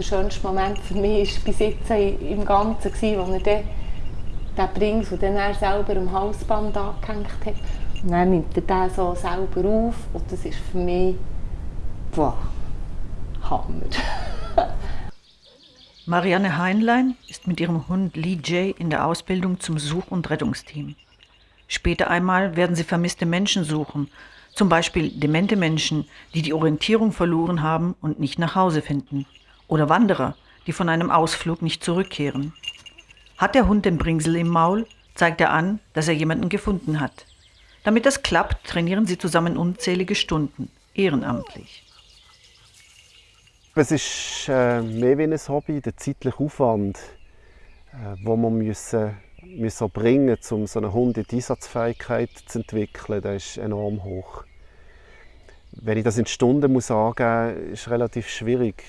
der schönste Moment für mich war bis jetzt im Ganzen, als er den, den Brings, den er selber am Halsband angehängt hat. Und dann nimmt er den so selber auf und das ist für mich, boah, Hammer. Marianne Heinlein ist mit ihrem Hund Lee Jay in der Ausbildung zum Such- und Rettungsteam. Später einmal werden sie vermisste Menschen suchen, zum Beispiel demente Menschen, die die Orientierung verloren haben und nicht nach Hause finden. Oder Wanderer, die von einem Ausflug nicht zurückkehren. Hat der Hund den Bringsel im Maul, zeigt er an, dass er jemanden gefunden hat. Damit das klappt, trainieren sie zusammen unzählige Stunden, ehrenamtlich. Es ist äh, mehr wie ein Hobby, der zeitliche Aufwand, äh, wo man müssen, müssen bringen um so einen Hund in die Einsatzfähigkeit zu entwickeln, der ist enorm hoch. Wenn ich das in Stunden muss angeben muss, ist relativ schwierig.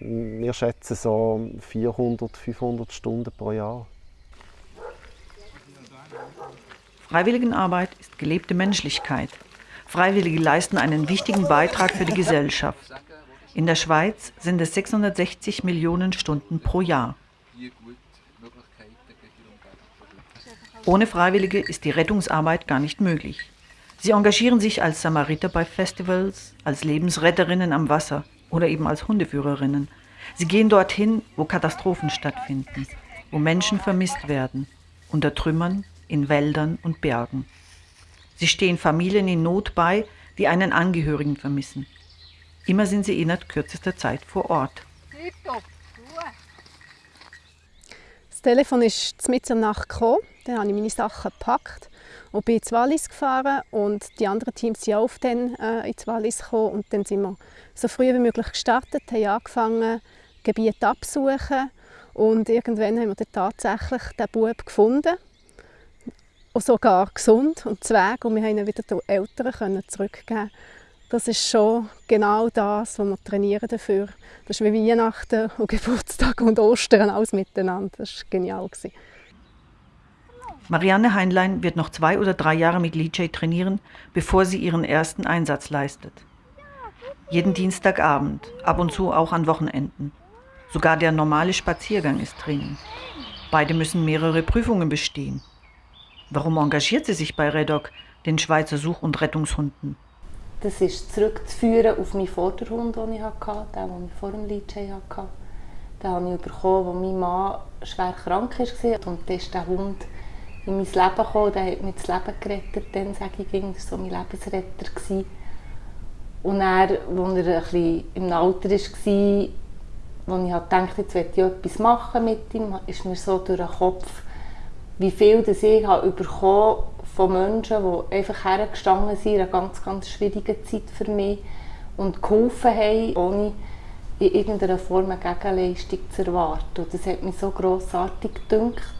Wir schätzen so 400, 500 Stunden pro Jahr. Freiwilligenarbeit ist gelebte Menschlichkeit. Freiwillige leisten einen wichtigen Beitrag für die Gesellschaft. In der Schweiz sind es 660 Millionen Stunden pro Jahr. Ohne Freiwillige ist die Rettungsarbeit gar nicht möglich. Sie engagieren sich als Samariter bei Festivals, als Lebensretterinnen am Wasser oder eben als Hundeführerinnen. Sie gehen dorthin, wo Katastrophen stattfinden, wo Menschen vermisst werden, unter Trümmern, in Wäldern und Bergen. Sie stehen Familien in Not bei, die einen Angehörigen vermissen. Immer sind sie innerhalb kürzester Zeit vor Ort. Das Telefon ist mit in der Nacht gekommen. Dann habe ich meine Sachen gepackt und bin ins Wallis gefahren. Und die anderen Teams sind auch dann äh, ins Wallis gekommen. Und dann sind wir so früh wie möglich gestartet, haben angefangen, Gebiete absuchen. Und irgendwann haben wir dann tatsächlich den Bub gefunden. Und sogar gesund und zweig. Und wir haben ihn wieder den Eltern zurückgeben das ist schon genau das, was wir trainieren dafür. Das ist wie Weihnachten und Geburtstag und Ostern alles miteinander. Das war genial. Marianne Heinlein wird noch zwei oder drei Jahre mit Lee trainieren, bevor sie ihren ersten Einsatz leistet. Jeden Dienstagabend, ab und zu auch an Wochenenden. Sogar der normale Spaziergang ist Training. Beide müssen mehrere Prüfungen bestehen. Warum engagiert sie sich bei Redoc, den Schweizer Such- und Rettungshunden? Das ist zurückzuführen auf meinen Vorderhund, den ich hatte, den, den ich vor dem Leadchain hatte. Den habe ich bekommen, als mein Mann schwer krank war. Und dann ist der Hund in mein Leben gekommen, der hat mir das Leben gerettet. Dann sage ich, war so mein Lebensretter. Und er, als er ein bisschen im Alter war, wo ich dachte, jetzt möchte ich etwas machen mit ihm, ist mir so durch den Kopf, wie viel das ich habe von Menschen, die einfach hergestanden sind in einer ganz, ganz schwierigen Zeit für mich und geholfen haben, ohne in irgendeiner Form eine Gegenleistung zu erwarten. Und das hat mich so grossartig gedünkt.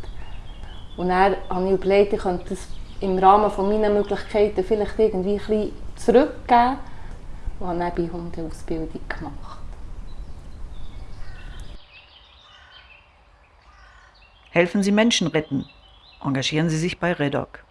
Und dann habe ich überlegt, ich könnte das im Rahmen meiner Möglichkeiten vielleicht irgendwie ein zurückgeben und habe dann bei Hundeausbildung gemacht. Helfen Sie Menschen retten. Engagieren Sie sich bei REDOC.